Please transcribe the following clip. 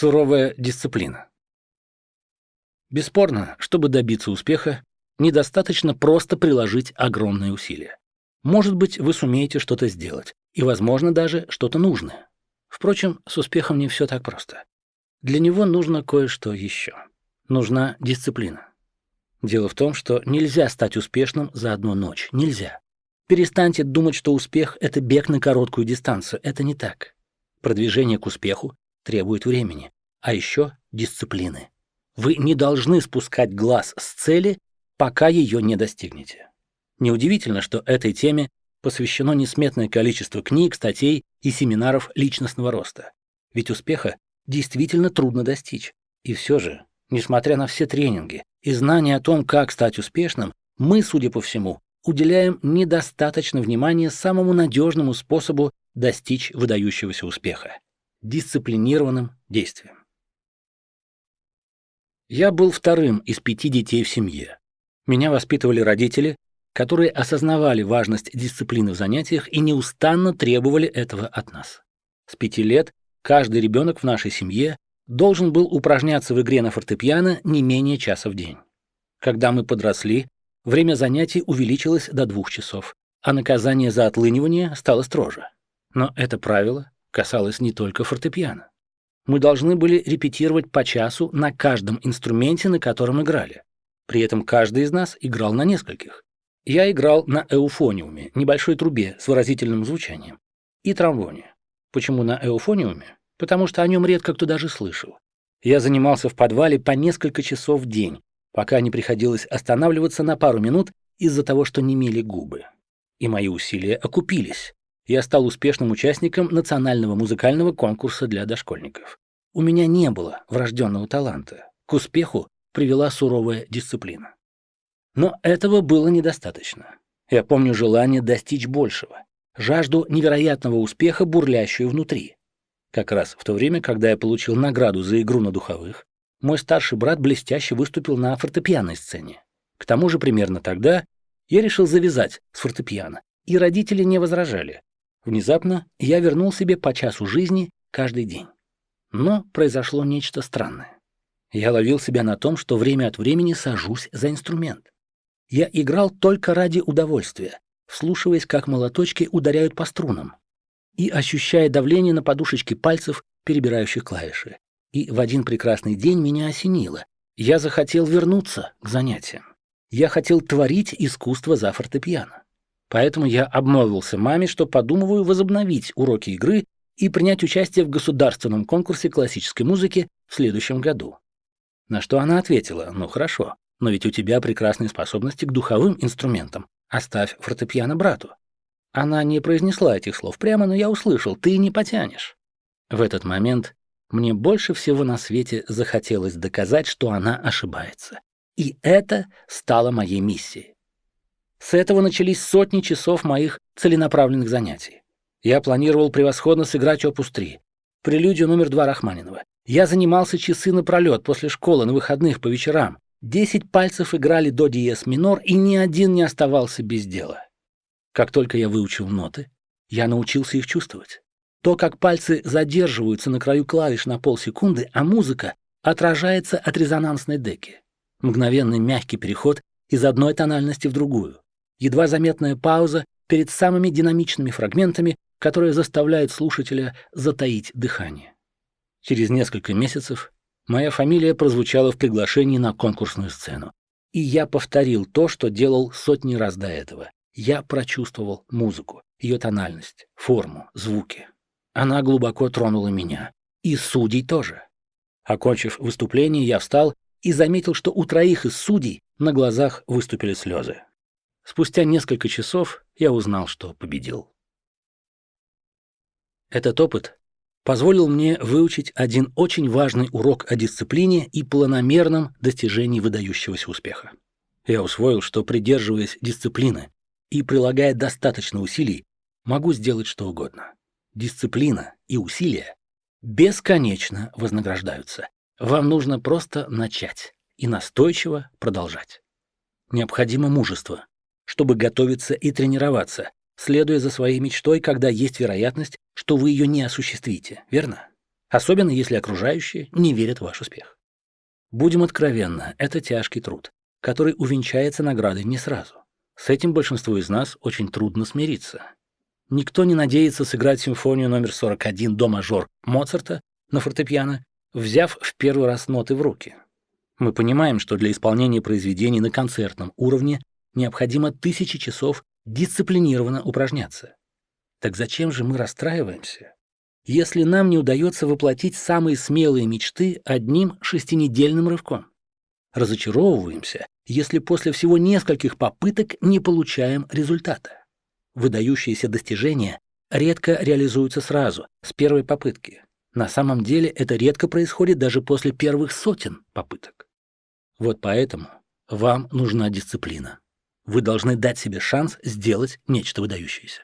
Суровая дисциплина. Бесспорно, чтобы добиться успеха, недостаточно просто приложить огромные усилия. Может быть, вы сумеете что-то сделать, и, возможно, даже что-то нужное. Впрочем, с успехом не все так просто. Для него нужно кое-что еще. Нужна дисциплина. Дело в том, что нельзя стать успешным за одну ночь. Нельзя. Перестаньте думать, что успех — это бег на короткую дистанцию. Это не так. Продвижение к успеху требует времени, а еще дисциплины. Вы не должны спускать глаз с цели, пока ее не достигнете. Неудивительно, что этой теме посвящено несметное количество книг, статей и семинаров личностного роста. Ведь успеха действительно трудно достичь. И все же, несмотря на все тренинги и знания о том, как стать успешным, мы, судя по всему, уделяем недостаточно внимания самому надежному способу достичь выдающегося успеха – дисциплинированным действием. Я был вторым из пяти детей в семье. Меня воспитывали родители, которые осознавали важность дисциплины в занятиях и неустанно требовали этого от нас. С пяти лет каждый ребенок в нашей семье должен был упражняться в игре на фортепиано не менее часа в день. Когда мы подросли, время занятий увеличилось до двух часов, а наказание за отлынивание стало строже. Но это правило касалось не только фортепиано мы должны были репетировать по часу на каждом инструменте, на котором играли. При этом каждый из нас играл на нескольких. Я играл на эуфониуме, небольшой трубе с выразительным звучанием, и тромбоне. Почему на эуфониуме? Потому что о нем редко кто даже слышал. Я занимался в подвале по несколько часов в день, пока не приходилось останавливаться на пару минут из-за того, что немели губы. И мои усилия окупились я стал успешным участником национального музыкального конкурса для дошкольников. У меня не было врожденного таланта. К успеху привела суровая дисциплина. Но этого было недостаточно. Я помню желание достичь большего, жажду невероятного успеха, бурлящую внутри. Как раз в то время, когда я получил награду за игру на духовых, мой старший брат блестяще выступил на фортепианной сцене. К тому же примерно тогда я решил завязать с фортепиано, и родители не возражали. Внезапно я вернул себе по часу жизни каждый день. Но произошло нечто странное. Я ловил себя на том, что время от времени сажусь за инструмент. Я играл только ради удовольствия, вслушиваясь, как молоточки ударяют по струнам, и ощущая давление на подушечки пальцев, перебирающих клавиши. И в один прекрасный день меня осенило. Я захотел вернуться к занятиям. Я хотел творить искусство за фортепиано. Поэтому я обмолвился маме, что подумываю возобновить уроки игры и принять участие в государственном конкурсе классической музыки в следующем году. На что она ответила, ну хорошо, но ведь у тебя прекрасные способности к духовым инструментам, оставь фортепиано брату. Она не произнесла этих слов прямо, но я услышал, ты не потянешь. В этот момент мне больше всего на свете захотелось доказать, что она ошибается. И это стало моей миссией. С этого начались сотни часов моих целенаправленных занятий. Я планировал превосходно сыграть опус 3, прелюдию номер два Рахманинова. Я занимался часы напролет после школы на выходных по вечерам. Десять пальцев играли до диез минор, и ни один не оставался без дела. Как только я выучил ноты, я научился их чувствовать. То, как пальцы задерживаются на краю клавиш на полсекунды, а музыка отражается от резонансной деки. Мгновенный мягкий переход из одной тональности в другую едва заметная пауза перед самыми динамичными фрагментами, которые заставляют слушателя затаить дыхание. Через несколько месяцев моя фамилия прозвучала в приглашении на конкурсную сцену. И я повторил то, что делал сотни раз до этого. Я прочувствовал музыку, ее тональность, форму, звуки. Она глубоко тронула меня. И судей тоже. Окончив выступление, я встал и заметил, что у троих из судей на глазах выступили слезы. Спустя несколько часов я узнал, что победил. Этот опыт позволил мне выучить один очень важный урок о дисциплине и планомерном достижении выдающегося успеха. Я усвоил, что, придерживаясь дисциплины и прилагая достаточно усилий, могу сделать что угодно. Дисциплина и усилия бесконечно вознаграждаются. Вам нужно просто начать и настойчиво продолжать. Необходимо мужество, чтобы готовиться и тренироваться, следуя за своей мечтой, когда есть вероятность, что вы ее не осуществите, верно? особенно если окружающие не верят в ваш успех. Будем откровенны, это тяжкий труд, который увенчается наградой не сразу. С этим большинству из нас очень трудно смириться. Никто не надеется сыграть симфонию номер 41 до мажор Моцарта на фортепиано, взяв в первый раз ноты в руки. Мы понимаем, что для исполнения произведений на концертном уровне необходимо тысячи часов дисциплинированно упражняться. Так зачем же мы расстраиваемся, если нам не удается воплотить самые смелые мечты одним шестинедельным рывком? Разочаровываемся, если после всего нескольких попыток не получаем результата. Выдающиеся достижения редко реализуются сразу, с первой попытки. На самом деле это редко происходит даже после первых сотен попыток. Вот поэтому вам нужна дисциплина. Вы должны дать себе шанс сделать нечто выдающееся.